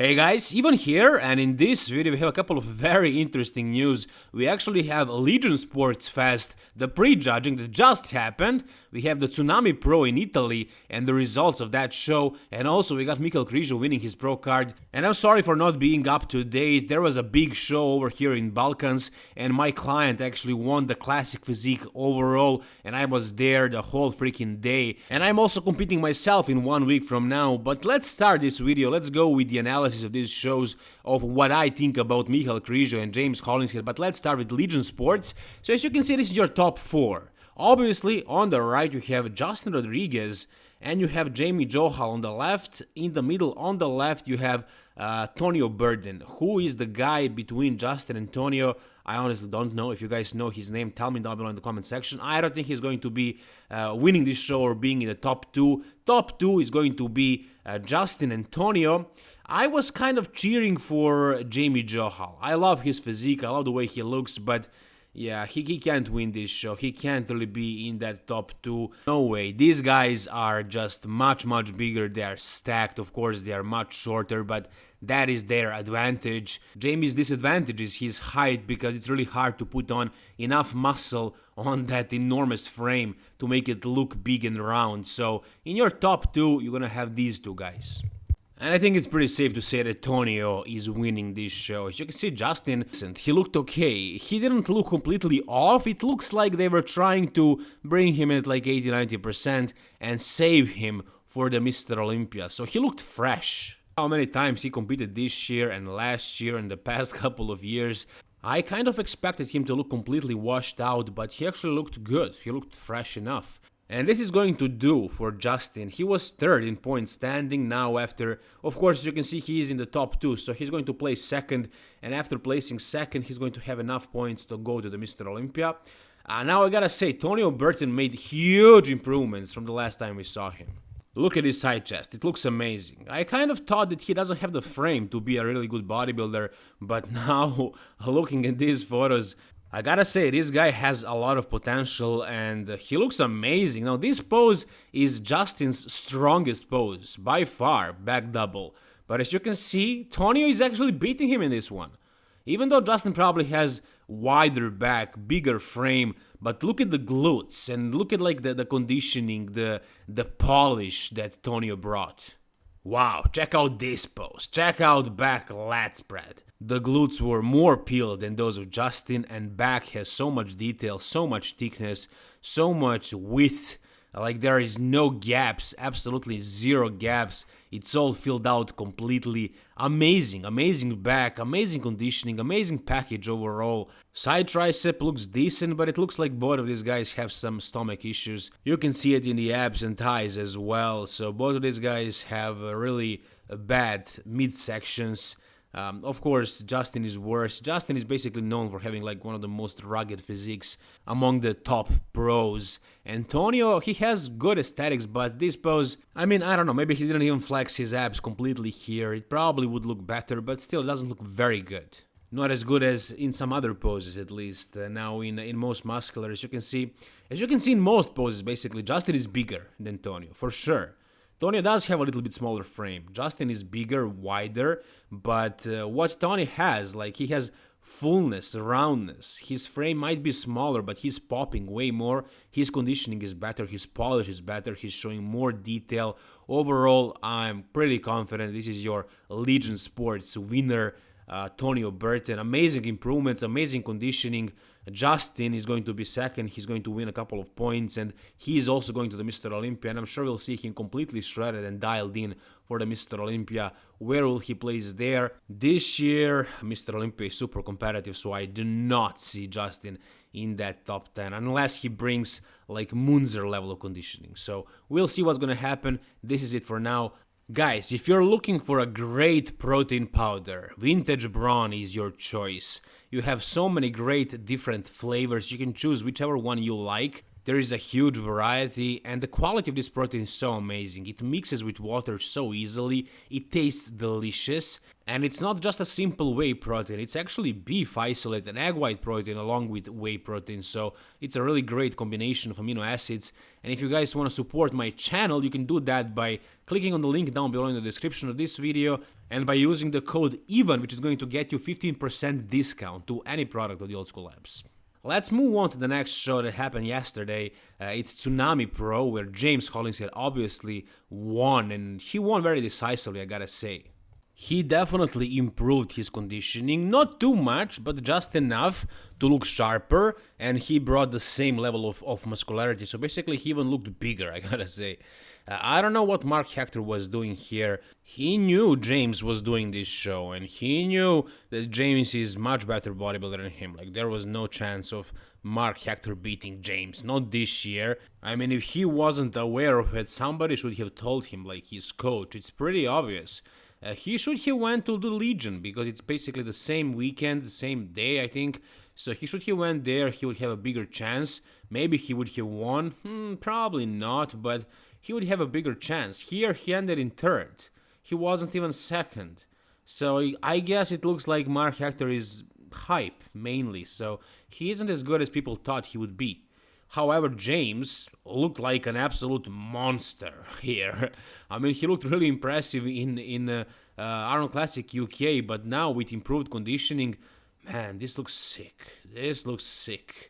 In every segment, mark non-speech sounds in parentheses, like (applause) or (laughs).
Hey guys, Ivan here and in this video we have a couple of very interesting news. We actually have Legion Sports Fest, the pre-judging that just happened. We have the Tsunami Pro in Italy and the results of that show and also we got Michael Krizo winning his pro card. And I'm sorry for not being up to date, there was a big show over here in Balkans and my client actually won the classic physique overall and I was there the whole freaking day. And I'm also competing myself in one week from now, but let's start this video, let's go with the analysis of these shows of what I think about Michael Krizo and James Collins here, but let's start with Legion Sports. So as you can see, this is your top four. Obviously, on the right you have Justin Rodriguez and you have Jamie Johal on the left. In the middle, on the left, you have uh, Tonio Burton. Who is the guy between Justin and Tonio? I honestly don't know. If you guys know his name, tell me down below in the comment section. I don't think he's going to be uh, winning this show or being in the top two. Top two is going to be uh, Justin Antonio. I was kind of cheering for Jamie Johal. I love his physique, I love the way he looks, but yeah, he, he can't win this show. He can't really be in that top two. No way. These guys are just much, much bigger. They are stacked. Of course, they are much shorter, but that is their advantage. Jamie's disadvantage is his height because it's really hard to put on enough muscle on that enormous frame to make it look big and round. So in your top two, you're gonna have these two guys. And I think it's pretty safe to say that Tonio is winning this show. As you can see, Justin, he looked okay. He didn't look completely off. It looks like they were trying to bring him at like 80-90% and save him for the Mr. Olympia. So he looked fresh. How many times he competed this year and last year and the (laughs) past couple of years. I kind of expected him to look completely washed out, but he actually looked good. He looked fresh enough. And this is going to do for Justin. He was third in points standing now after, of course, you can see he is in the top two, so he's going to place second. And after placing second, he's going to have enough points to go to the Mr. Olympia. Uh, now I gotta say, Tonio Burton made huge improvements from the last time we saw him. Look at his side chest, it looks amazing. I kind of thought that he doesn't have the frame to be a really good bodybuilder, but (laughs) now, looking at these photos, I gotta say, this guy has a lot of potential and he looks amazing. Now, this pose is Justin's strongest pose, by far, back double. But as you can see, Tonio is actually beating him in this one. Even though Justin probably has wider back, bigger frame, but look at the glutes and look at like the, the conditioning, the, the polish that Tonio brought. Wow, check out this pose, check out back lat spread. The glutes were more peeled than those of Justin and back has so much detail, so much thickness, so much width like there is no gaps, absolutely zero gaps. It's all filled out completely. Amazing, amazing back, amazing conditioning, amazing package overall. Side tricep looks decent, but it looks like both of these guys have some stomach issues. You can see it in the abs and thighs as well. So both of these guys have really bad midsections. Um, of course, Justin is worse. Justin is basically known for having like one of the most rugged physiques among the top pros. Antonio, he has good aesthetics, but this pose, I mean, I don't know, maybe he didn't even flex his abs completely here. It probably would look better, but still, it doesn't look very good. Not as good as in some other poses, at least. Uh, now, in in most muscular, as you can see, as you can see in most poses, basically, Justin is bigger than Antonio, for sure. Tony does have a little bit smaller frame. Justin is bigger, wider, but uh, what Tony has, like he has fullness, roundness. His frame might be smaller, but he's popping way more. His conditioning is better, his polish is better, he's showing more detail. Overall, I'm pretty confident this is your Legion Sports winner uh, Tonio Burton. Amazing improvements, amazing conditioning. Justin is going to be second. He's going to win a couple of points, and he is also going to the Mr. Olympia. And I'm sure we'll see him completely shredded and dialed in for the Mr. Olympia. Where will he place there? This year, Mr. Olympia is super competitive, so I do not see Justin in that top 10 unless he brings like Munzer level of conditioning. So we'll see what's gonna happen. This is it for now. Guys, if you're looking for a great protein powder, Vintage Brawn is your choice. You have so many great different flavors, you can choose whichever one you like. There is a huge variety, and the quality of this protein is so amazing. It mixes with water so easily, it tastes delicious, and it's not just a simple whey protein, it's actually beef isolate and egg white protein along with whey protein, so it's a really great combination of amino acids. And if you guys want to support my channel, you can do that by clicking on the link down below in the description of this video and by using the code EVEN, which is going to get you 15% discount to any product of the Old School Labs. Let's move on to the next show that happened yesterday. Uh, it's Tsunami Pro, where James Hollingshead obviously won, and he won very decisively, I gotta say. He definitely improved his conditioning, not too much, but just enough to look sharper, and he brought the same level of, of muscularity, so basically he even looked bigger, (laughs) I gotta say. I don't know what Mark Hector was doing here. He knew James was doing this show, and he knew that James is much better bodybuilder than him. Like, there was no chance of Mark Hector beating James, not this year. I mean, if he wasn't aware of it, somebody should have told him, like his coach. It's pretty obvious. Uh, he should have went to the Legion because it's basically the same weekend, the same day, I think. So he should have went there. He would have a bigger chance. Maybe he would have won. Hmm, probably not, but he would have a bigger chance. Here he ended in third. He wasn't even second. So I guess it looks like Mark Hector is hype mainly, so he isn't as good as people thought he would be. However, James looked like an absolute monster (laughs) here. I mean, he looked really impressive in in uh, uh, Arnold Classic UK, but now with improved conditioning, man, this looks sick. This looks sick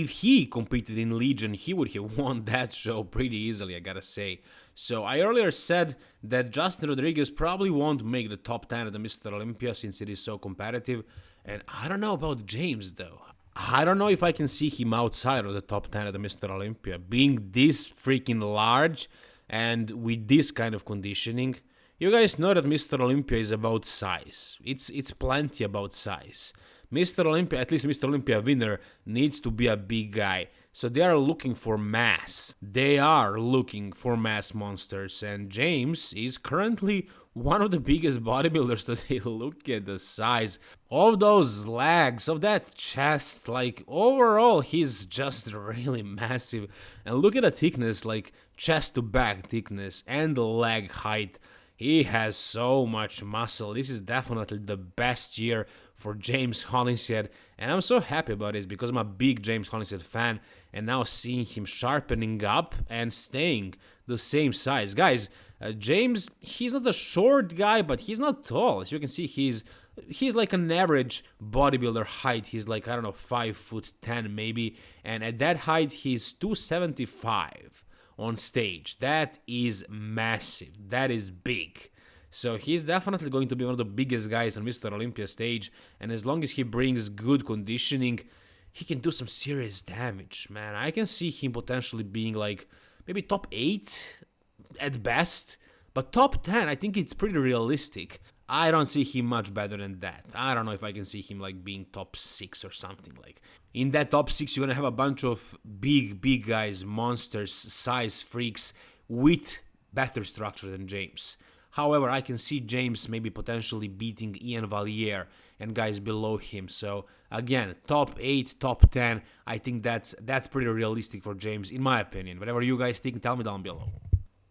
if he competed in Legion, he would have (laughs) won that show pretty easily, I gotta say. So I earlier said that Justin Rodriguez probably won't make the top 10 of the Mr. Olympia since it is so competitive. And I don't know about James though. I don't know if I can see him outside of the top 10 of the Mr. Olympia. Being this freaking large and with this kind of conditioning, you guys know that Mr. Olympia is about size. It's it's plenty about size. Mr. Olympia, at least Mr. Olympia winner, needs to be a big guy. So they are looking for mass. They are looking for mass monsters, and James is currently one of the biggest bodybuilders (laughs) today. Look at the size of those legs, of that chest. Like, overall, he's just (laughs) really massive. And look at the thickness, like chest to back thickness, and leg height. He has so much muscle. This is definitely the best year for James (laughs) Hollingshead, and I'm so happy about this because I'm a big James Hollingshead fan, and now seeing him sharpening up and staying the same size. Guys, uh, James, he's not a short guy, but he's not tall. As you can see, he's he's like an average bodybuilder height. He's like I don't know, five foot ten maybe, and at that height, he's 275 on stage. That is massive. That is big. So he's definitely going to be one of the biggest guys on Mr. Olympia stage, and as long as he brings good conditioning, he can do some serious damage, man. I can see him potentially being like maybe top 8 at best, but top 10, I think it's pretty realistic. I don't see him much better than that. I don't know if I can see him like being top 6 or something like. In that top 6 you're going to have a bunch of big big guys, monsters, size freaks with better structure than James. However, I can see James maybe potentially beating Iain Valliere and guys below him. So again, top 8, top 10, I think that's that's pretty realistic for James in my opinion. Whatever you guys think, tell me down below.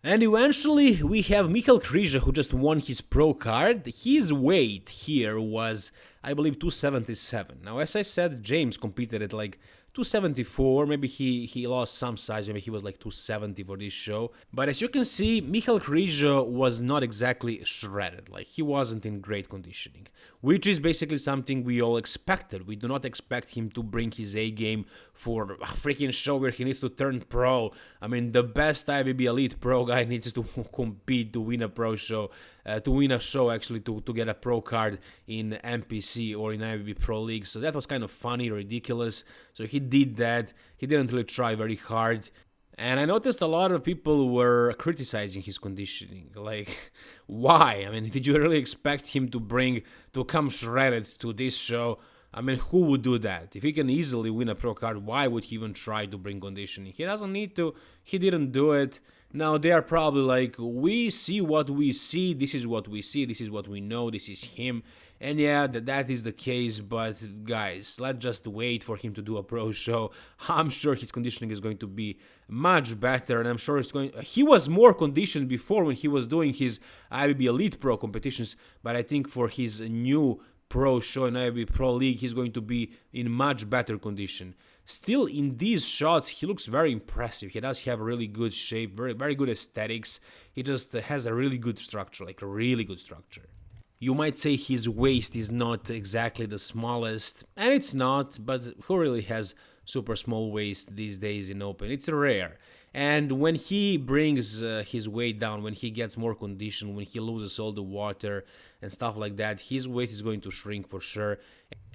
And eventually we have Michal Krizo who just won his pro card. His weight here was, I believe, 277. Now, as I said, James competed at like 274 maybe he he lost some size maybe he was like 270 for this show. But as you can see Michal Krizo was not exactly shredded. Like he wasn't in great conditioning which is basically something we all expected. We do not expect him to bring his A game for a freaking show where he needs to turn pro. I mean the best IFBB elite pro guy (laughs) needs to (laughs) compete to win a pro show uh, to win a show actually to, to get a pro card in NPC or in IFBB Pro League. So that was kind of funny, ridiculous. So he did that. He didn't really try very hard. And I noticed a lot of people were criticizing his conditioning. (laughs) Like, why? I mean, (laughs) did you really expect him to bring, to come shredded to this show? I mean, who would do that? If he can easily win a pro card, why would he even try to bring conditioning? He doesn't need to. He didn't do it. Now they are probably like, we see what we see, this is what we see, this is what we know, this is him. And yeah, that, that is the case, but guys, let's just wait for him to do a pro (laughs) show. I'm sure his conditioning is going to be much better, and I'm sure it's going. He was more conditioned before when he was doing his IFBB Elite Pro competitions, but I think for his new pro show in IFBB Pro League, he's going to be in much better condition. Still, in these shots, he looks very impressive. He does have really good shape, very very good aesthetics. He just has a really good structure, like a really good structure. You might say his waist is not exactly the smallest, and it's not, but who really has super small waist these days in open? It's rare. And when he brings uh, his weight down, when he gets more condition, when he loses all the water and stuff like that, his weight is going to shrink for sure.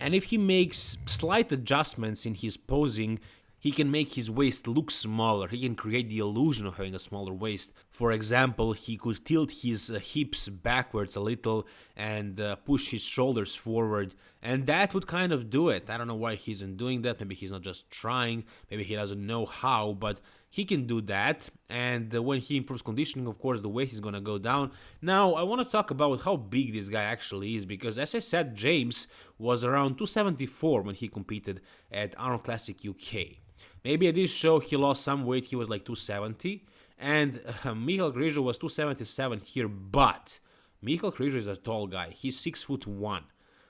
And if he makes slight adjustments in his posing, he can make his waist look smaller, he can create the illusion of having a smaller waist. For example, he could tilt his uh, hips backwards a little and uh, push his shoulders forward, and that would kind of do it. I don't know why he isn't doing that, maybe he's not just trying, maybe he doesn't know how, but he can do that, and uh, when he improves conditioning, of course, the weight is gonna go down. Now, I want to talk about how big this guy actually is, because as I said, James was around 274 when he competed at Arnold Classic UK. Maybe at this show he lost some weight, he was like 270, and uh, Michal Krizo was 277 here, but Michael Krizo is a tall guy, he's 6 foot 1.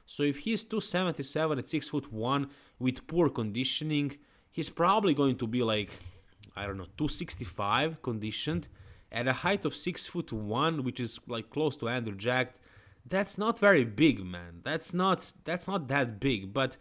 So if he's 277 at 6 foot 1 with poor conditioning, he's probably going to be like, I don't know, 265 conditioned at a height of 6 foot 1, which is like close to Andrew Jacked. That's not very big, man. That's not that's not that big, but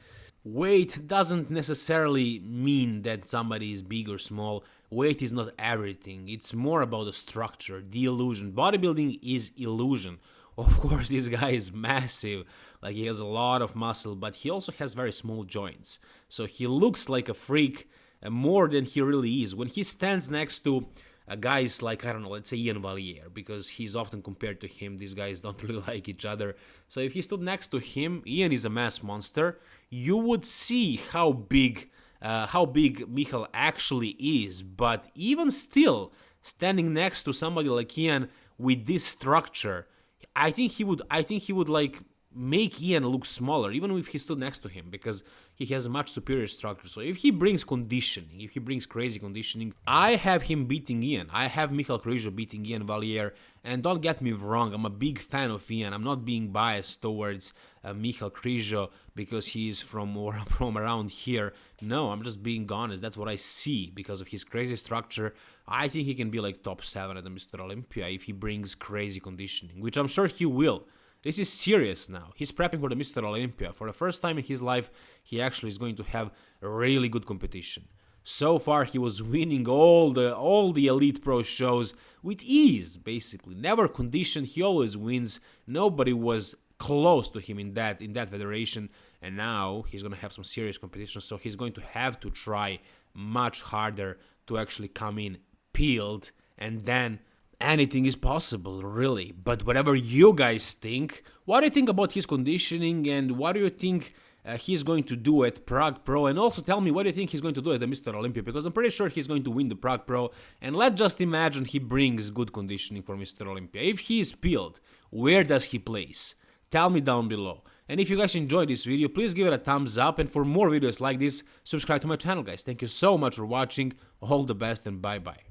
Weight doesn't necessarily mean that somebody is big or small. Weight is not everything. It's more about the structure, the illusion. Bodybuilding is illusion. Of (laughs) course, this guy is massive. Like he has a lot of muscle, but he also has very small joints. So he looks like a freak uh, more than he really is. When he stands next to uh, guys like I don't know, let's say Iain Valliere, because he's often compared to him. These guys (laughs) don't really like each other. So if he stood next to him, Iain is a mass monster. You would see how big, uh, how big Michal actually is. But even still, standing next to somebody like Iain with this structure, I think he would. I think he would like make Iain look smaller, even if he stood next to him, because he has a much superior structure. So if he brings conditioning, if he brings crazy conditioning, I have him beating Iain. I have Michal Krizo beating Iain Valliere. And don't get me wrong, I'm a big fan of Iain. I'm not being biased towards uh, Michal Krizo because he's from, or (laughs) from around here. No, I'm just being honest. That's what I see because of his crazy structure. I think he can be like top 7 at the Mr. Olympia if he brings crazy conditioning, which I'm sure he will. This is serious now. He's prepping for the Mr. Olympia. For the first time in his life, he actually is going to have really good competition. So far, he was winning all the all the elite pro shows with ease, basically. Never conditioned, he always wins. Nobody was close to him in that in that federation, and now he's gonna have some serious competition. So he's going to have to try much harder to actually come in peeled and then anything is possible, really. But whatever you guys think, what do you think about his conditioning and what do you think uh, he's going to do at Prague Pro? And also tell me what do you think he's going to do at the Mr. Olympia because I'm pretty sure he's going to win the Prague Pro. And let's just imagine he brings good conditioning for Mr. Olympia. If he is peeled, where does he place? Tell me down below. And if you guys enjoyed this video, please give it a thumbs up. And for more videos like this, subscribe to my channel, guys. Thank you so much for watching. All the best and bye-bye.